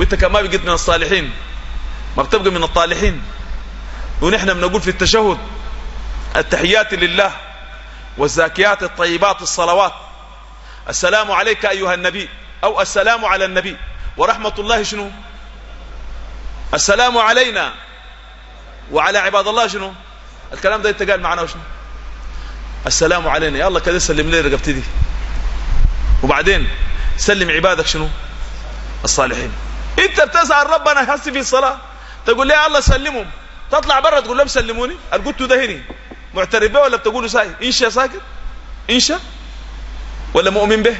وانت كمان ما بقيت من الصالحين ما بتبقى من الطالحين. ونحن بنقول في التشهد التحيات لله والزاكيات الطيبات الصلوات. السلام عليك أيها النبي أو السلام على النبي. ورحمة الله شنو؟ السلام علينا وعلى عباد الله شنو؟ الكلام ده انت قال معنا وشنو؟ السلام علينا. يا الله كده سلم لي رقبتي دي. وبعدين سلم عبادك شنو؟ الصالحين. انت بتسأل ربنا يحس في الصلاة. تقول لي الله سلمهم. تطلع برا تقول لهم سلموني. القلت ده معترف به ولا بتقولوا ساي انشا ساكت. انشا ولا مؤمن به؟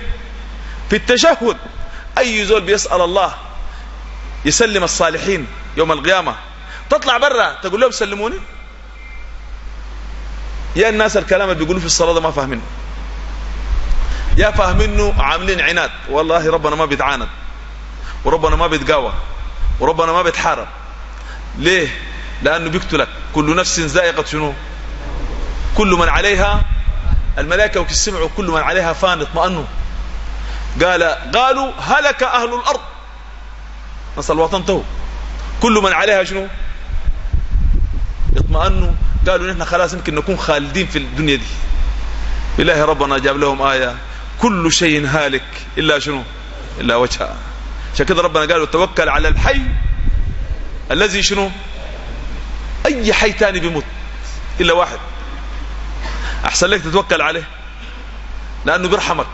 في التشهد. أي زول بيسأل الله يسلم الصالحين يوم القيامة. تطلع برا تقول لهم سلموني. يا الناس الكلام اللي بيقولوا في الصلاة ده ما فاهمينه. يا فاهمينه عاملين عناد. والله ربنا ما بيتعاند. وربنا ما بيتقاوى وربنا ما بيتحارب. ليه؟ لأنه بيقتلك. كل نفس زائقة شنو؟ كل من عليها الملائكة وكسمعوا كل من عليها فان اطمأنوا. قال قالوا هلك أهل الأرض. نسأل الوطن تو كل من عليها شنو؟ اطمأنوا. قالوا نحن خلاص يمكن نكون خالدين في الدنيا دي. بالله ربنا جاب لهم آية. كل شيء هالك إلا شنو؟ إلا وجهها عشان كده ربنا قال توكل على الحي الذي شنو؟ أي حي تاني بيموت إلا واحد. أحسن لك تتوكل عليه لأنه بيرحمك.